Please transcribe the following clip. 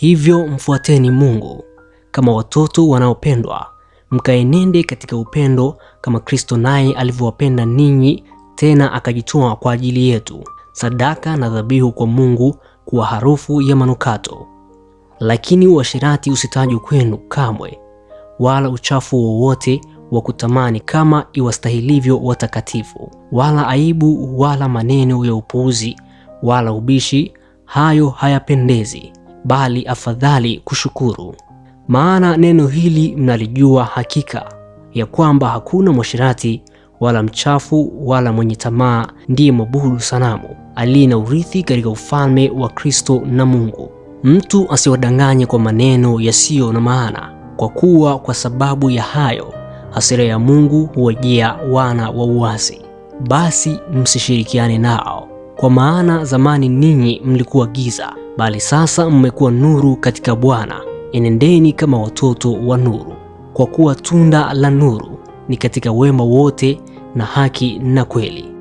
Hivyo mfuateni Mungu. Kama watoto wanaopendwa, mkaenende katika upendo kama Kristo naye alivyowapenda ninyi, tena akajitoa kwa ajili yetu, sadaka na dhabihu kwa Mungu kuwa harufu ya manukato. Lakini uasherati usitajwe kwenu kamwe, wala uchafu wowote wa kutamani kama iwastahilivyo watakatifu, wala aibu, wala maneno ya upuuzi, wala ubishi; hayo hayapendezi, bali afadhali kushukuru. Maana neno hili mnalijua hakika, ya kwamba hakuna mwashirati wala mchafu wala mwenye tamaa ndiye mwabudu sanamu aliye na urithi katika ufalme wa Kristo na Mungu. Mtu asiwadanganye kwa maneno yasiyo na maana, kwa kuwa kwa sababu ya hayo hasira ya Mungu huwajia wana wa uasi. Basi msishirikiane nao, kwa maana zamani ninyi mlikuwa giza, bali sasa mmekuwa nuru katika Bwana. Enendeni kama watoto wa nuru, kwa kuwa tunda la nuru ni katika wema wote na haki na kweli.